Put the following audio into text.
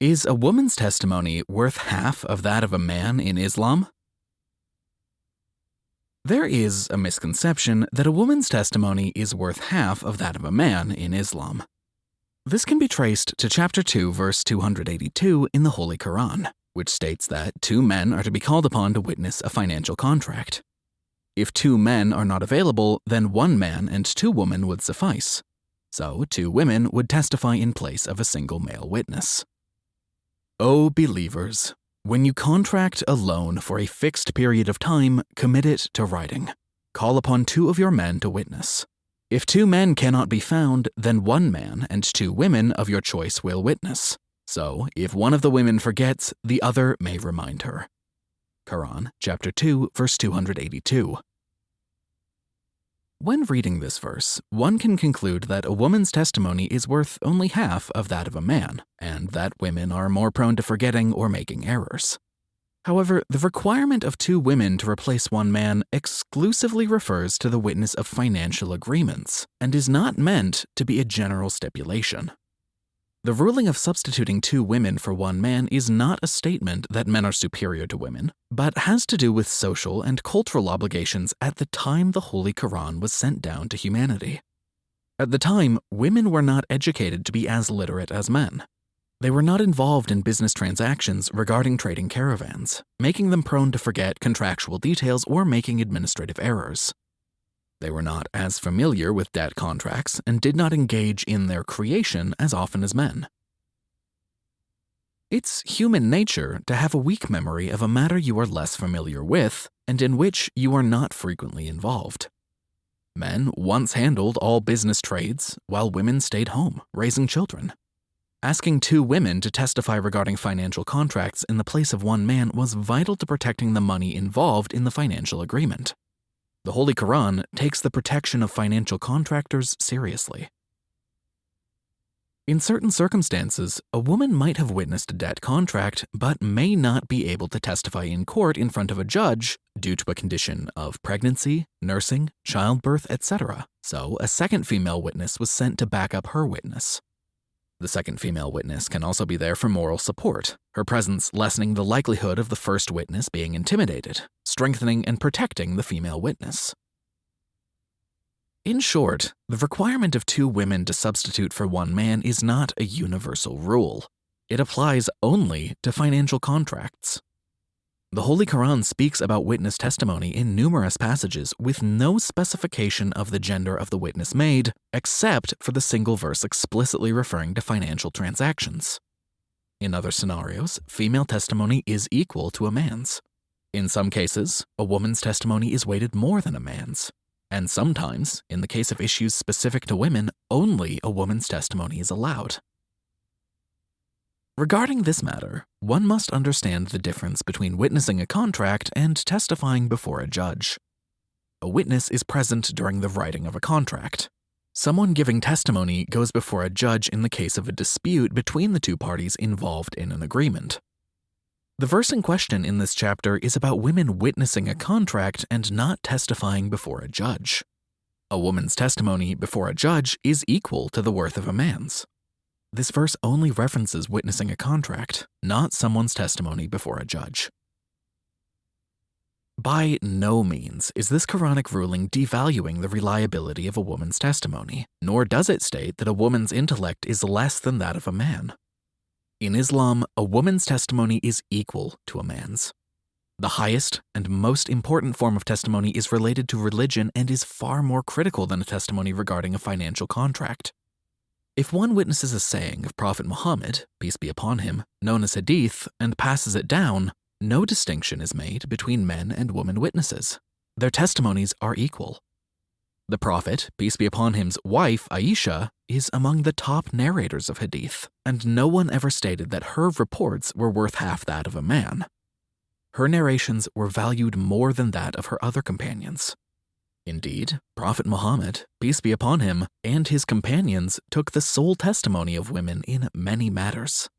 Is a woman's testimony worth half of that of a man in Islam? There is a misconception that a woman's testimony is worth half of that of a man in Islam. This can be traced to chapter 2, verse 282 in the Holy Quran, which states that two men are to be called upon to witness a financial contract. If two men are not available, then one man and two women would suffice. So two women would testify in place of a single male witness. O believers, when you contract a loan for a fixed period of time, commit it to writing. Call upon two of your men to witness. If two men cannot be found, then one man and two women of your choice will witness. So, if one of the women forgets, the other may remind her. Quran, chapter 2, verse 282. When reading this verse, one can conclude that a woman's testimony is worth only half of that of a man, and that women are more prone to forgetting or making errors. However, the requirement of two women to replace one man exclusively refers to the witness of financial agreements and is not meant to be a general stipulation. The ruling of substituting two women for one man is not a statement that men are superior to women, but has to do with social and cultural obligations at the time the Holy Quran was sent down to humanity. At the time, women were not educated to be as literate as men. They were not involved in business transactions regarding trading caravans, making them prone to forget contractual details or making administrative errors. They were not as familiar with debt contracts and did not engage in their creation as often as men. It's human nature to have a weak memory of a matter you are less familiar with and in which you are not frequently involved. Men once handled all business trades, while women stayed home, raising children. Asking two women to testify regarding financial contracts in the place of one man was vital to protecting the money involved in the financial agreement. The Holy Quran takes the protection of financial contractors seriously. In certain circumstances, a woman might have witnessed a debt contract but may not be able to testify in court in front of a judge due to a condition of pregnancy, nursing, childbirth, etc. So, a second female witness was sent to back up her witness. The second female witness can also be there for moral support, her presence lessening the likelihood of the first witness being intimidated, strengthening and protecting the female witness. In short, the requirement of two women to substitute for one man is not a universal rule. It applies only to financial contracts. The Holy Quran speaks about witness testimony in numerous passages with no specification of the gender of the witness made, except for the single verse explicitly referring to financial transactions. In other scenarios, female testimony is equal to a man's. In some cases, a woman's testimony is weighted more than a man's. And sometimes, in the case of issues specific to women, only a woman's testimony is allowed. Regarding this matter, one must understand the difference between witnessing a contract and testifying before a judge. A witness is present during the writing of a contract. Someone giving testimony goes before a judge in the case of a dispute between the two parties involved in an agreement. The verse in question in this chapter is about women witnessing a contract and not testifying before a judge. A woman's testimony before a judge is equal to the worth of a man's. This verse only references witnessing a contract, not someone's testimony before a judge. By no means is this Quranic ruling devaluing the reliability of a woman's testimony, nor does it state that a woman's intellect is less than that of a man. In Islam, a woman's testimony is equal to a man's. The highest and most important form of testimony is related to religion and is far more critical than a testimony regarding a financial contract. If one witnesses a saying of Prophet Muhammad, peace be upon him, known as hadith, and passes it down, no distinction is made between men and women witnesses. Their testimonies are equal. The Prophet, peace be upon him's wife, Aisha, is among the top narrators of hadith, and no one ever stated that her reports were worth half that of a man. Her narrations were valued more than that of her other companions. Indeed, Prophet Muhammad, peace be upon him, and his companions took the sole testimony of women in many matters.